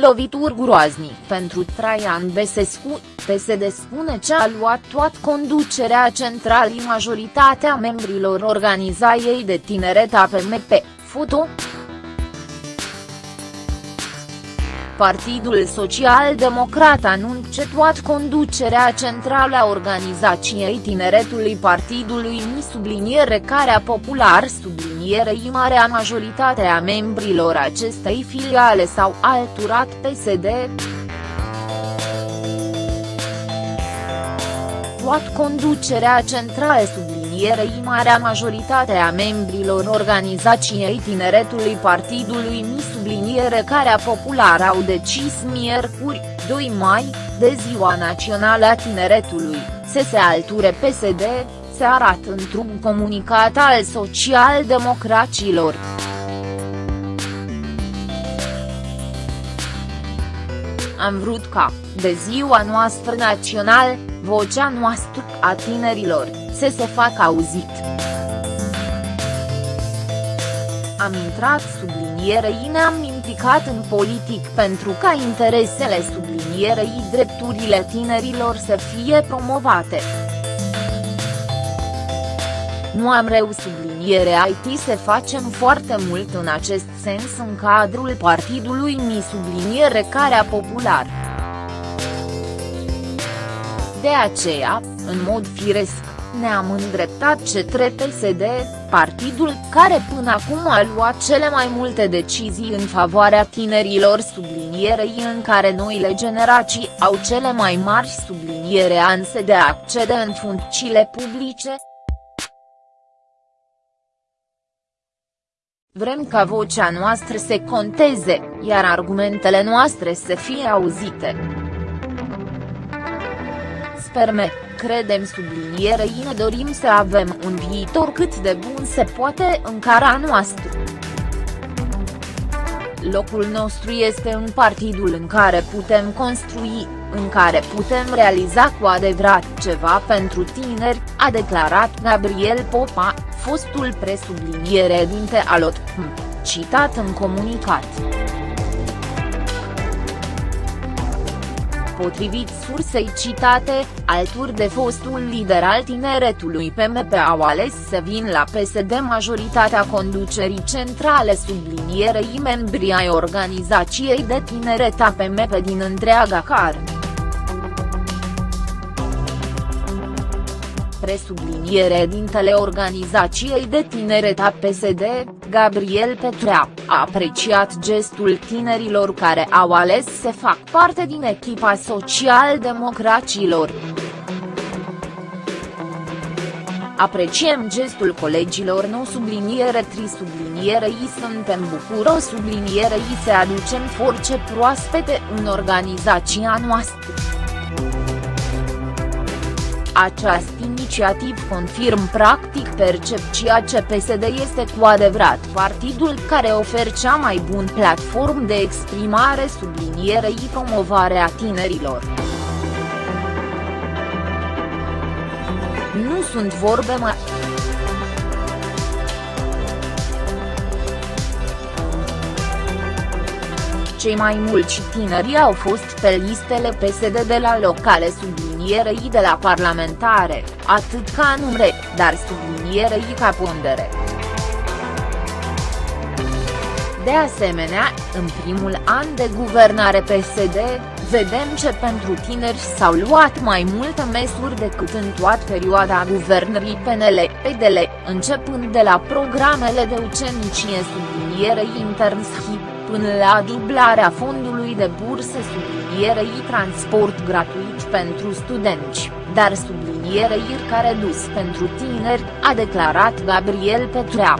lovituri groaznic pentru Traian Besescu, PSD spune ce a luat toată conducerea centralii majoritatea membrilor organizației de tineret APMP, foto. Partidul Social-Democrat anunce toată conducerea centrală a organizației tineretului partidului Mi subliniere care a popular sublinierei marea majoritate a membrilor acestei filiale s-au alturat PSD. Toată conducerea centrală sublinierei marea majoritate a membrilor organizației tineretului partidului Mi subliniere care popular au decis miercuri, 2 mai, de Ziua Națională a Tineretului, să se alture PSD, se arată într-un comunicat al socialdemocraților. Am vrut ca, de ziua noastră națională, vocea noastră a tinerilor, să se facă auzit. Am intrat sublinierei ne-am implicat în politic pentru ca interesele sublinierei drepturile tinerilor să fie promovate. Nu am reu subliniere IT să facem foarte mult în acest sens în cadrul partidului Mi subliniere care a popular. De aceea, în mod firesc, ne-am îndreptat către PSD, partidul care până acum a luat cele mai multe decizii în favoarea tinerilor sublinierei în care noile generații au cele mai mari subliniere anse de a accede în funcțiile publice. Vrem ca vocea noastră să conteze, iar argumentele noastre să fie auzite. Sperme, credem sublinierei ne dorim să avem un viitor cât de bun se poate în cara noastră. Locul nostru este în partidul în care putem construi, în care putem realiza cu adevărat ceva pentru tineri, a declarat Gabriel Popa, fostul presubliniere dinte al OTM, citat în comunicat. Potrivit sursei citate, alături de fostul lider al tineretului PMP au ales să vin la PSD majoritatea conducerii centrale sublinierei membrii ai organizației de tineret a PMP din întreaga car. presubliniere dintele organizației de tineret a PSD, Gabriel Petrea, a apreciat gestul tinerilor care au ales să fac parte din echipa social-democracilor. Apreciem gestul colegilor nou subliniere tri subliniere i suntem bucuros subliniere i se aducem forțe proaspete în organizația noastră. Această inițiativ confirm practic percepția ce PSD este cu adevărat partidul care oferă cea mai bun platform de exprimare sublinierei promovarea tinerilor. Nu sunt vorbe mai cei mai mulți tineri au fost pe listele PSD de la locale sublinierei de la parlamentare, atât ca numre, dar sublinierei ca pondere. De asemenea, în primul an de guvernare PSD, vedem ce pentru tineri s-au luat mai multe măsuri decât în toată perioada guvernării PNL-PDL, începând de la programele de ucenicie sublinierei internship până la dublarea fondului de bursă sublinierei transport gratuit pentru studenți, dar sublinierei care dus pentru tineri, a declarat Gabriel Petrea.